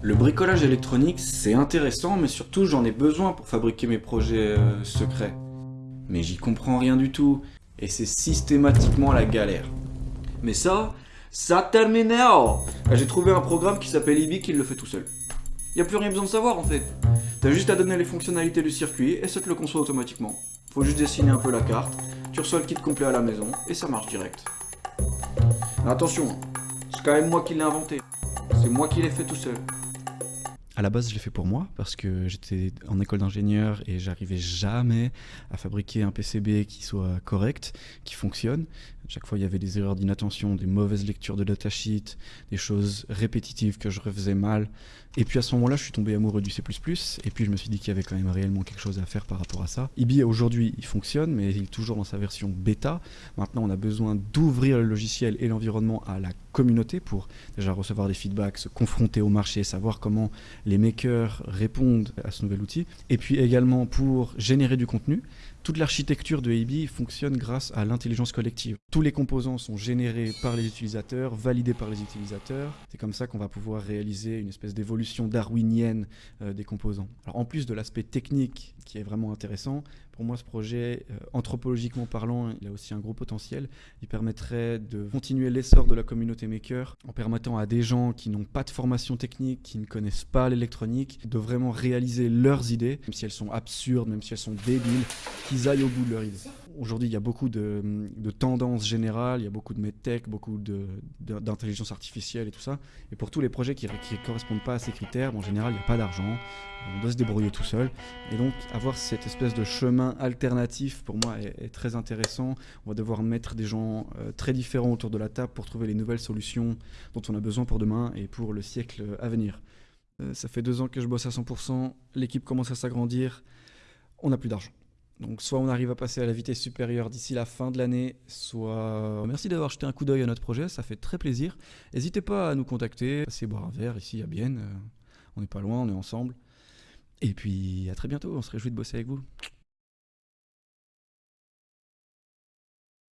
Le bricolage électronique, c'est intéressant, mais surtout j'en ai besoin pour fabriquer mes projets euh, secrets. Mais j'y comprends rien du tout, et c'est systématiquement la galère. Mais ça, ça termine J'ai trouvé un programme qui s'appelle IBI qui le fait tout seul. Y a plus rien besoin de savoir en fait. T'as juste à donner les fonctionnalités du circuit et ça te le conçoit automatiquement. Faut juste dessiner un peu la carte, tu reçois le kit complet à la maison et ça marche direct. Attention, c'est quand même moi qui l'ai inventé. C'est moi qui l'ai fait tout seul. À la base, je l'ai fait pour moi parce que j'étais en école d'ingénieur et j'arrivais jamais à fabriquer un PCB qui soit correct, qui fonctionne. Chaque fois, il y avait des erreurs d'inattention, des mauvaises lectures de datasheet, des choses répétitives que je refaisais mal. Et puis à ce moment-là, je suis tombé amoureux du C++, et puis je me suis dit qu'il y avait quand même réellement quelque chose à faire par rapport à ça. IBI, aujourd'hui, il fonctionne, mais il est toujours dans sa version bêta. Maintenant, on a besoin d'ouvrir le logiciel et l'environnement à la communauté pour déjà recevoir des feedbacks, se confronter au marché, savoir comment les makers répondent à ce nouvel outil. Et puis également pour générer du contenu, toute l'architecture de AB fonctionne grâce à l'intelligence collective. Tous les composants sont générés par les utilisateurs, validés par les utilisateurs. C'est comme ça qu'on va pouvoir réaliser une espèce d'évolution darwinienne euh, des composants. Alors en plus de l'aspect technique qui est vraiment intéressant, pour moi, ce projet, euh, anthropologiquement parlant, il a aussi un gros potentiel. Il permettrait de continuer l'essor de la communauté maker en permettant à des gens qui n'ont pas de formation technique, qui ne connaissent pas l'électronique, de vraiment réaliser leurs idées, même si elles sont absurdes, même si elles sont débiles, qu'ils aillent au bout de leurs idées. Aujourd'hui, il y a beaucoup de, tendances générales, il y a beaucoup de medtech, beaucoup d'intelligence artificielle et tout ça. Et pour tous les projets qui ne correspondent pas à ces critères, en général, il n'y a pas d'argent, on doit se débrouiller tout seul. Et donc, avoir cette espèce de chemin alternatif, pour moi, est, très intéressant. On va devoir mettre des gens euh, très différents autour de la table pour trouver les nouvelles solutions dont on a besoin pour demain et pour le siècle à venir. Euh, ça fait deux ans que je bosse à 100%, l'équipe commence à s'agrandir, on n'a plus d'argent. Donc soit on arrive à passer à la vitesse supérieure d'ici la fin de l'année, soit... Merci d'avoir jeté un coup d'œil à notre projet, ça fait très plaisir. N'hésitez pas à nous contacter, passez boire un verre ici à Bienne, euh, on n'est pas loin, on est ensemble. Et puis à très bientôt, on se réjouit de bosser avec vous.